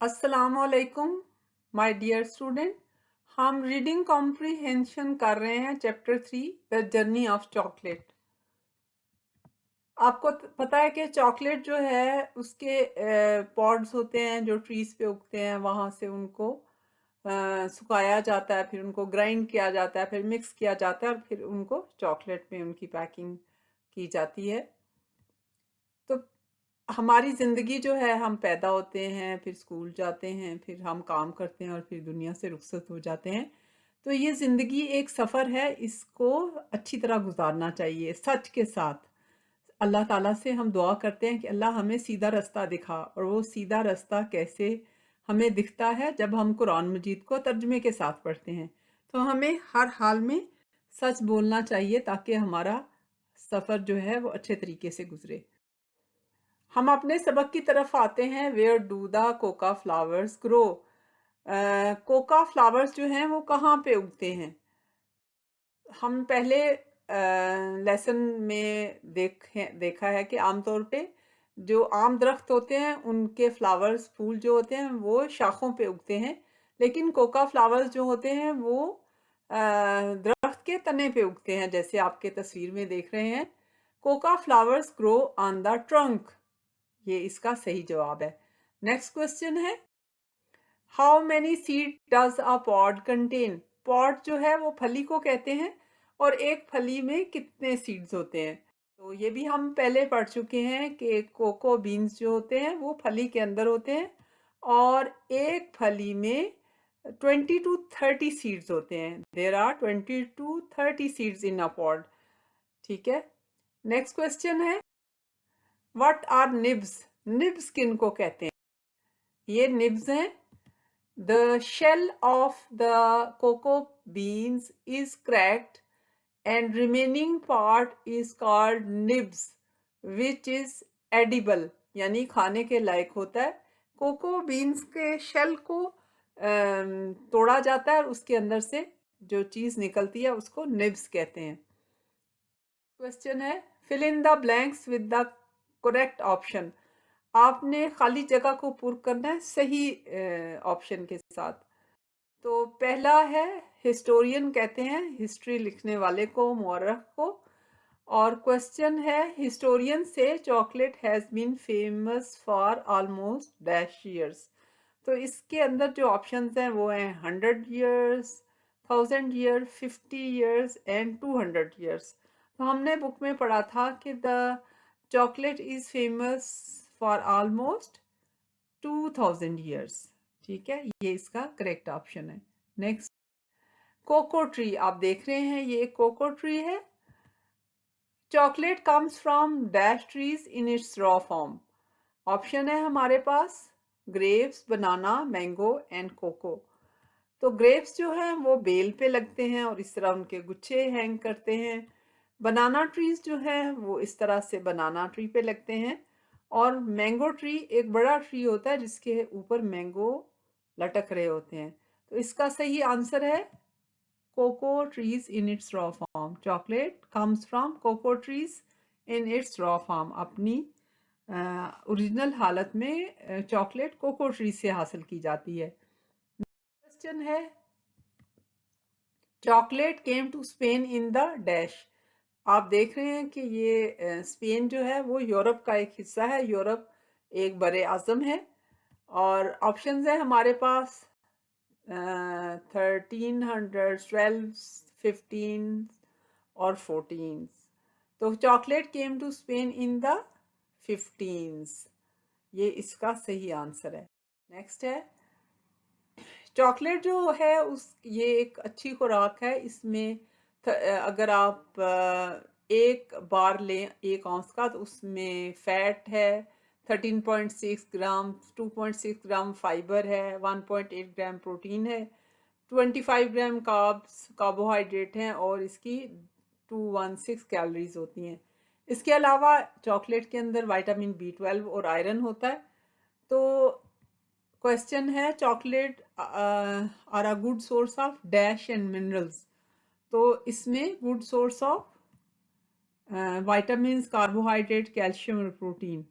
السلام علیکم my dear student ہم ریڈنگ کمپریہنشن کر رہے ہیں chapter three the journey of chocolate آپ کو پتا ہے کہ چاکلیٹ جو ہے، اس کے پوڈز ہوتے ہیں، جو ٹریز پہ اگتے ہیں، وہاں سے ان کو سکھایا جاتا ہے، پھر ان کو گرائنڈ کیا جاتا ہے، پھر مکس کیا جاتا ہے، اور پھر ان کو چاکلیٹ میں ان کی پیکنگ کی جاتی ہے۔ تو ہماری زندگی جو ہے، ہم پیدا ہوتے ہیں، پھر اسکول جاتے ہیں، پھر ہم کام کرتے ہیں اور پھر دنیا سے رخصت ہو جاتے ہیں۔ تو یہ زندگی ایک سفر ہے، اس کو اچھی طرح گزارنا چاہیے، سچ کے ساتھ۔ اللہ تعالیٰ سے ہم دعا کرتے ہیں کہ اللہ ہمیں سیدھا رستہ دکھا اور وہ سیدھا رستہ کیسے ہمیں دکھتا ہے جب ہم قرآن مجید کو ترجمے کے ساتھ پڑھتے ہیں۔ تو ہمیں ہر حال میں سچ بولنا چاہیے تاکہ ہمارا سفر جو ہے وہ اچھے طریقے سے گزرے۔ ہم اپنے سبق کی طرف آتے ہیں۔ Where do the cocoa flowers grow cocoa flowers جو ہیں وہ کہاں پہ اگتے ہیں؟ ہم پہلے لیسن میں دیکھا ہے کہ عام طور پہ جو عام درخت ہوتے ہیں، ان کے فلاورز پھول جو ہوتے ہیں، وہ شاخوں پہ اگتے ہیں۔ لیکن کوکا فلاورز جو ہوتے ہیں، وہ درخت کے تنے پہ اگتے ہیں، جیسے آپ کے تصویر میں دیکھ رہے ہیں۔ Cocoa flowers grow on the trunk یہ اس کا صحیح جواب ہے۔ نیکسٹ کوشچن ہے۔ How many seeds does a pod contain pod جو ہے وہ پھلی کو کہتے ہیں اور ایک پھلی میں کتنے سیڈز ہوتے ہیں؟ تو یہ بھی ہم پہلے پڑھ چکے ہیں کہ کوکو بینز جو ہوتے ہیں وہ پھلی کے اندر ہوتے ہیں اور ایک پھلی میں ٹوینٹی ٹو تھرٹی سیڈز ہوتے ہیں۔ There are twenty to thirty seeds in pod ٹھیک ہے۔ نیکسٹ کوشچن ہے۔ وٹ آر نبز نبز کن کو کہتے ہیں؟ یہ نبز ہیں۔ The shell of the cocoa beans is cracked and remaining part is called nibs which is edible یعنی کھانے کے لائق ہوتا ہے۔ کوکو بینس کے شیل کو توڑا جاتا ہے اور اس کے اندر سے جو چیز نکلتی ہے اس کو نبز کہتے ہیں۔ کوشچن ہے۔ Fill in the blanks with the correct option آپ نے خالی جگہ کو پور کرنا ہے صحیح آپشن کے ساتھ تو پہلا ہے ہسٹورین کہتے ہیں ہسٹری لکھنے والے کو مورخ کو اور کوشچن ہے historian say chocolate has been famous for almost dash years تو اس کے اندر جو آپشنز ہیں وہ ہیں hundred years thousand year fifty years and two hundred years تو ہم نے بک میں پڑھا تھا کہ the chocolate is famous for almost two thousand years ٹھیک ہے یہ اس کا کریکٹ آپشن ہے نیکسٹ کوکو ٹری آپ دیکھ رہے ہیں یہ ایک کوکو ٹری ہے chocolate comes from dash trees in its raw form option ہے ہمارے پاس grapes banana mango and cocoa تو گریپس جو ہیں وہ بیل پہ لگتے ہیں اور اس طرح ان کے گچھے ہینگ کرتے ہیں بنانا ٹریز جو ہے وہ اس طرح سے بنانا ٹری پہ لگتے ہیں۔ اور مینگو ٹری ایک بڑا ٹری ہوتا ہے، جس کے اوپر مینگو لٹک رہے ہوتے ہیں۔ تو اس کا صحیح آنسر ہے cocoa trees in its raw form chocolate comes from cocoa trees in its raw form اپنی اوریجنل حالت میں چاکلیٹ کوکو ٹری سے حاصل کی جاتی ہے۔ کوشچن ہے chocolate came to Spain in the dash آپ دیکھ رہے ہیں کہ یہ اسپین جو ہے وہ یورپ کا ایک حصہ ہے، یورپ ایک بر اعظم ہے اور آپشنز ہیں ہمارے پاس تھرٹین ہنڈریڈ ٹویلو ففٹین اور فورٹین تو chocolate came to Spain in the fifteens یہ اس کا صحیح آنسر ہے۔ نیکسٹ ہے۔ چاکلیٹ جو ہے اس، یہ ایک اچھی خوراک ہے۔ اس میں اگر آپ ایک بار لیں ایک آنس کا، تو اس میں فیٹ ہے، thirteen point six gram, two point six gram fibre ہے، one point eight gram protein ہے، twenty five gram carbs, carbohydrate ہیں، اور اس کی ٹو ون سکس کیلریز ہوتی ہیں۔ اس کے علاوہ چاکلیٹ کے اندر وائٹامن بی ٹویلو اور آئرن ہوتا ہے۔ تو کوشچن ہے chocolate are a good source of dash and minerals تو اس میں good source of vitamins carbohydrate calcium اور پروٹین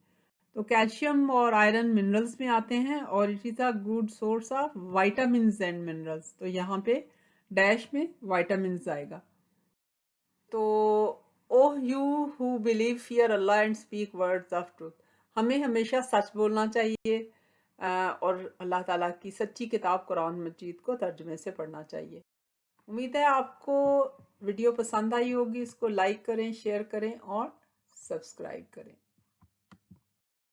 تو کیلشیم اور آئرن منرلز میں آتے ہیں اور it is a good source of vitamins and minerals تو یہاں پہ ڈیش میں وائٹامنز آئے گا. تو اوہ you who believe fear Allah and speak words of truth ہمیں ہمیشہ سچ بولنا چاہیے uh, اور اللہ تعالیٰ کی سچی کتاب قرآن مجید کو ترجمے سے پڑھنا چاہیے۔ امید ہے آپ کو ویڈیو پسند آئی ہوگی، اس کو لائک کریں، شیئر کریں اور سبسکرائب کریں۔